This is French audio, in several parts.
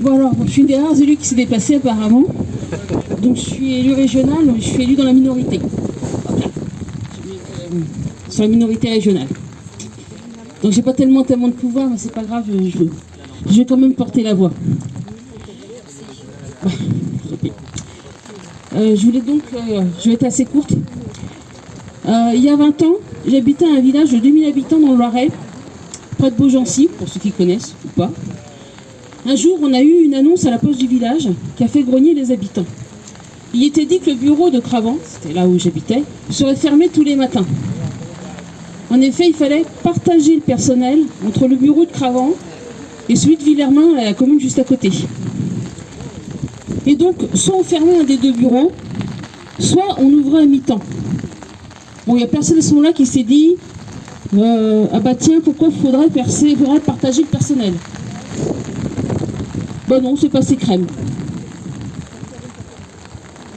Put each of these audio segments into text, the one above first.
Bon alors, je suis une des rares élus qui s'est déplacée apparemment. Donc je suis élu régional, je suis élu dans la minorité. Euh, sur la minorité régionale. Donc j'ai pas tellement tellement de pouvoir, mais c'est pas grave, je, vais quand même porter la voix. Euh, je voulais donc, euh, je vais être assez courte. Il y a 20 ans, j'habitais un village de 2000 habitants dans le Loiret, près de Beaugency, pour ceux qui connaissent ou pas. Un jour, on a eu une annonce à la poste du village qui a fait grogner les habitants. Il était dit que le bureau de Cravant, c'était là où j'habitais, serait fermé tous les matins. En effet, il fallait partager le personnel entre le bureau de Cravant et celui de Villermain, la commune juste à côté. Et donc, soit on fermait un des deux bureaux, soit on ouvrait à mi-temps. Bon, il n'y a personne à ce moment-là qui s'est dit euh, Ah bah tiens, pourquoi faudrait, percer, faudrait partager le personnel? Non, c'est passé crème.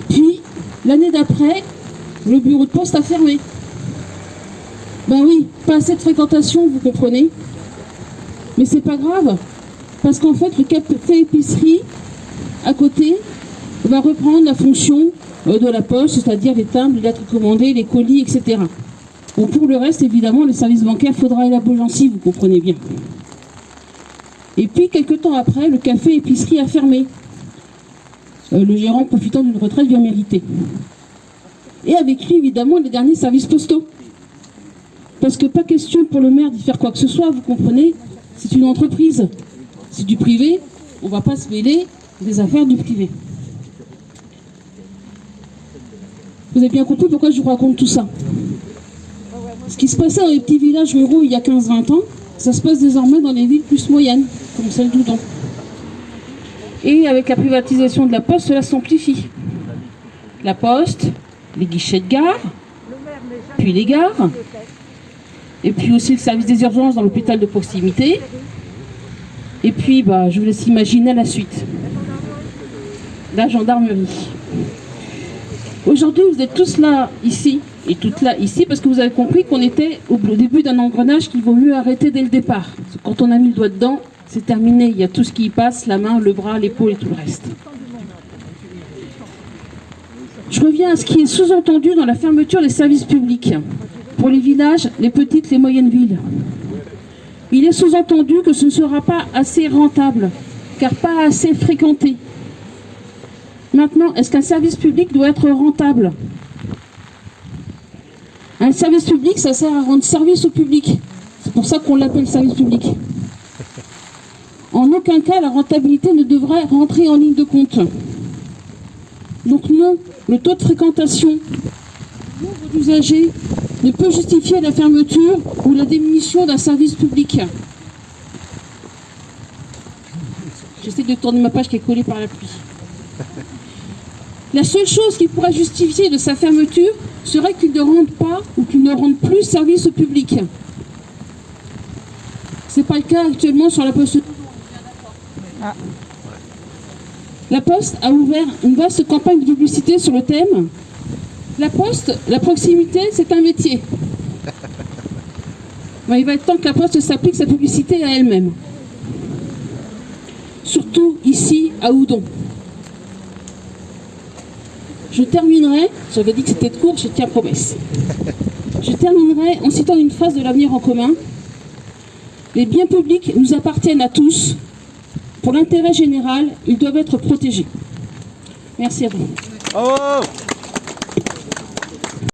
Puis, l'année d'après, le bureau de poste a fermé. Ben oui, pas assez de fréquentation, vous comprenez. Mais c'est pas grave, parce qu'en fait, le café épicerie à côté va reprendre la fonction euh, de la poste, c'est-à-dire les timbres, les lettres commandées, les colis, etc. Bon, pour le reste, évidemment, le service bancaire faudra à Beaugency, vous comprenez bien. Et puis, quelques temps après, le café épicerie a fermé. Euh, le gérant profitant d'une retraite bien méritée. Et avec lui, évidemment, les derniers services postaux. Parce que pas question pour le maire d'y faire quoi que ce soit, vous comprenez C'est une entreprise. C'est du privé, on ne va pas se mêler des affaires du privé. Vous avez bien compris pourquoi je vous raconte tout ça. Ce qui se passait dans les petits villages ruraux il y a 15-20 ans, ça se passe désormais dans les villes plus moyennes, comme celle d'Oudon. Et avec la privatisation de la poste, cela s'amplifie. La poste, les guichets de gare, puis les gares, et puis aussi le service des urgences dans l'hôpital de proximité. Et puis, bah, je vous laisse imaginer la suite. La gendarmerie. Aujourd'hui, vous êtes tous là, ici, et toutes là, ici, parce que vous avez compris qu'on était au début d'un engrenage qu'il vaut mieux arrêter dès le départ. Quand on a mis le doigt dedans, c'est terminé. Il y a tout ce qui y passe, la main, le bras, l'épaule et tout le reste. Je reviens à ce qui est sous-entendu dans la fermeture des services publics pour les villages, les petites, les moyennes villes. Il est sous-entendu que ce ne sera pas assez rentable, car pas assez fréquenté. Maintenant, est-ce qu'un service public doit être rentable? Un service public, ça sert à rendre service au public. C'est pour ça qu'on l'appelle service public. En aucun cas, la rentabilité ne devrait rentrer en ligne de compte. Donc non, le taux de fréquentation, le nombre d'usagers ne peut justifier la fermeture ou la diminution d'un service public. J'essaie de tourner ma page qui est collée par la pluie. La seule chose qui pourrait justifier de sa fermeture serait qu'il ne rende pas ou qu'il ne rende plus service au public. Ce n'est pas le cas actuellement sur la Poste. La Poste a ouvert une vaste campagne de publicité sur le thème la poste, la proximité, c'est un métier. il va être temps que la poste s'applique sa publicité à elle-même. Surtout ici, à Oudon. Je terminerai, j'avais dit que c'était court, je tiens promesse. Je terminerai en citant une phrase de l'avenir en commun. Les biens publics nous appartiennent à tous. Pour l'intérêt général, ils doivent être protégés. Merci à vous.